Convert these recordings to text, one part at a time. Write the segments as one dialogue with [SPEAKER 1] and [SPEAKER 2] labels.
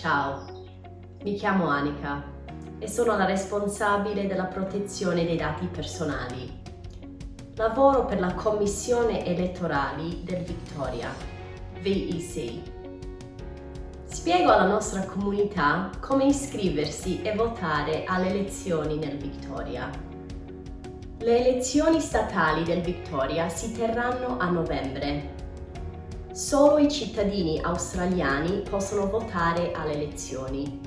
[SPEAKER 1] Ciao, mi chiamo Anika e sono la responsabile della protezione dei dati personali. Lavoro per la Commissione Elettorali del Victoria, VEC. Spiego alla nostra comunità come iscriversi e votare alle elezioni nel Victoria. Le elezioni statali del Victoria si terranno a novembre Solo i cittadini australiani possono votare alle elezioni.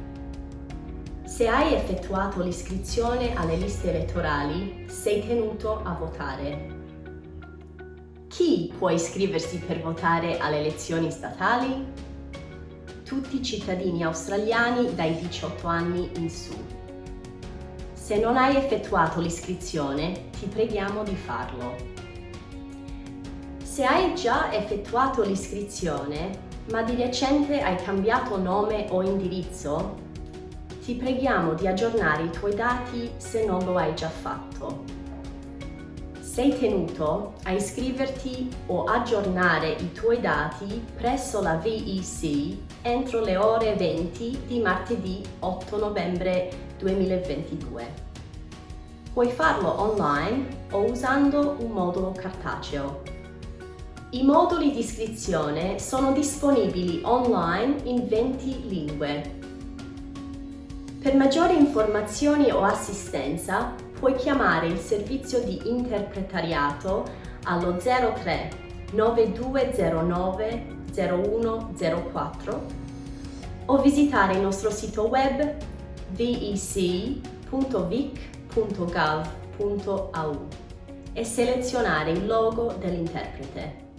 [SPEAKER 1] Se hai effettuato l'iscrizione alle liste elettorali, sei tenuto a votare. Chi può iscriversi per votare alle elezioni statali? Tutti i cittadini australiani dai 18 anni in su. Se non hai effettuato l'iscrizione, ti preghiamo di farlo. Se hai già effettuato l'iscrizione, ma di recente hai cambiato nome o indirizzo, ti preghiamo di aggiornare i tuoi dati se non lo hai già fatto. Sei tenuto a iscriverti o aggiornare i tuoi dati presso la VEC entro le ore 20 di martedì 8 novembre 2022. Puoi farlo online o usando un modulo cartaceo. I moduli di iscrizione sono disponibili online in 20 lingue. Per maggiori informazioni o assistenza puoi chiamare il servizio di interpretariato allo 03 9209 0104 o visitare il nostro sito web vec.vic.gov.au e selezionare il logo dell'interprete.